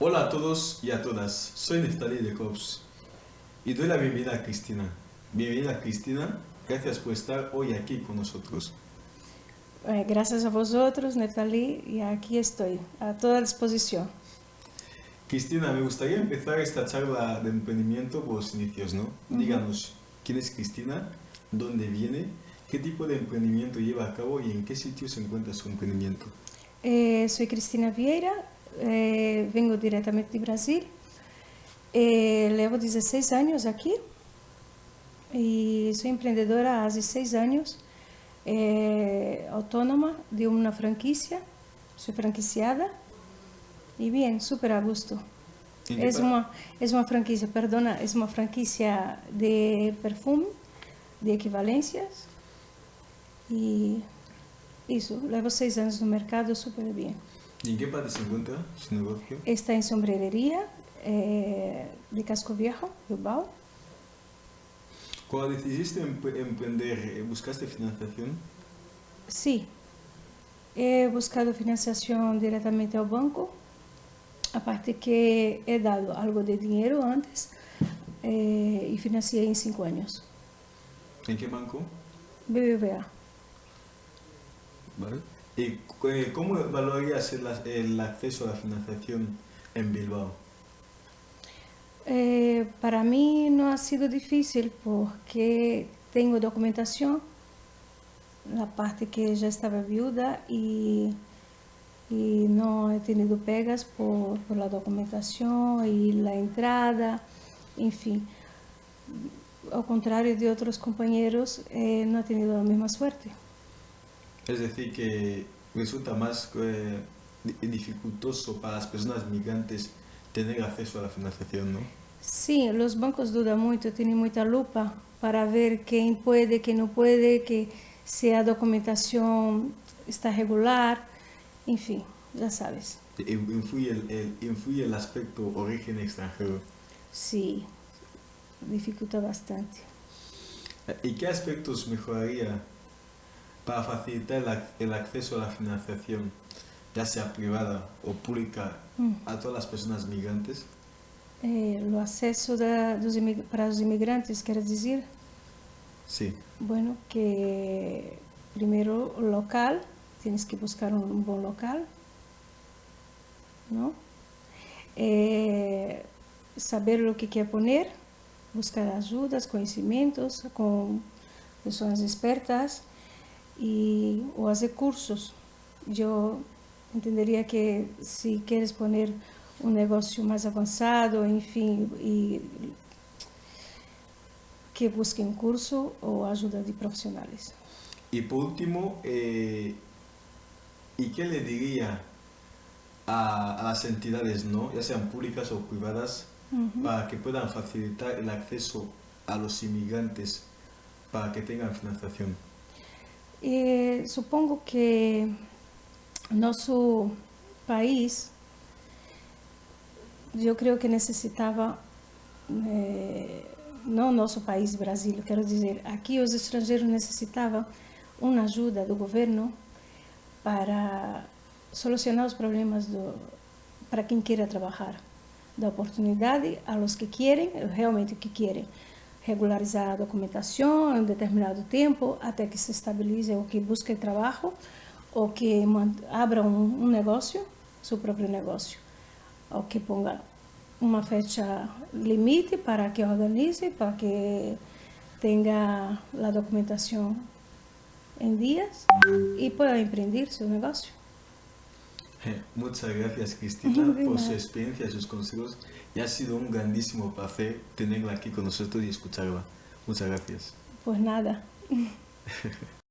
Hola a todos y a todas, soy Neftali de COPS y doy la bienvenida a Cristina. Bienvenida Cristina, gracias por estar hoy aquí con nosotros. Eh, gracias a vosotros, Neftali, y aquí estoy, a toda disposición. Cristina, me gustaría empezar esta charla de emprendimiento por los inicios, ¿no? Díganos, ¿quién es Cristina? ¿Dónde viene? ¿Qué tipo de emprendimiento lleva a cabo y en qué sitio se encuentra su emprendimiento? Eh, soy Cristina Vieira, eh, vengo directamente de Brasil. Eh, llevo 16 años aquí y soy emprendedora hace 6 años, autónoma de una franquicia, soy franquiciada y bien, súper a gusto. Es una, es una franquicia, perdona, es una franquicia de perfume, de equivalencias y eso, llevo seis años en el mercado súper bien. ¿Y en qué parte se encuentra su negocio? Está en sombrerería eh, de Casco Viejo, Bilbao. Cuando decidiste emprender, eh, ¿buscaste financiación? Sí, he buscado financiación directamente al banco, aparte que he dado algo de dinero antes eh, y financié en cinco años. ¿En qué banco? BBVA. ¿Y eh, cómo valorarías el, acceso a la financiación en Bilbao? Eh, para mí no ha sido difícil porque tengo documentación, la parte que ya estaba viuda y, no he tenido pegas por, por, la documentación y la entrada, en fin. Al contrario de otros compañeros, eh, no he tenido la misma suerte. Es decir, que resulta más eh, dificultoso para las personas migrantes tener acceso a la financiación, ¿no? Sí, los bancos dudan mucho, tienen mucha lupa para ver quién puede, quién no puede, que si la documentación está regular, en fin, ya sabes. ¿Influye el, influye el aspecto origen extranjero? Sí, dificulta bastante. ¿Y qué aspectos mejoraría para facilitar el, acceso a la financiación, ya sea privada o pública, mm. a todas las personas migrantes? Eh, acceso para los inmigrantes, ¿quieres decir? Sí. Bueno, que primero local, tienes que buscar un, buen local, ¿no? Eh, saber lo que quiere poner, buscar ayudas, conocimientos con personas expertas, y, o hacer cursos. Yo entendería que si quieres poner un negocio más avanzado, en fin, y que busque un curso o ayuda de profesionales. Y por último, eh, ¿y qué le diría a, las entidades, ¿no? ya sean públicas o privadas, para que puedan facilitar el acceso a los inmigrantes para que tengan financiación? E supongo que nosso país, eu creio que necessitava, é, não nosso país, Brasil, quero dizer, aqui os estrangeiros necessitavam uma ajuda do governo para solucionar os problemas do, para quem queira trabalhar, da oportunidade a los que querem, realmente que querem regularizar a documentação em determinado tempo até que se estabilize o que busque trabalho, o que abra um negócio, seu próprio negócio, negocio, o que ponga uma fecha limite para que organize, para que tenha a documentação em dias e possa empreender seu negócio. Muchas gracias Cristina por su experiencia, sus consejos y ha sido un grandísimo placer tenerla aquí con nosotros y escucharla. Muchas gracias. Pues nada.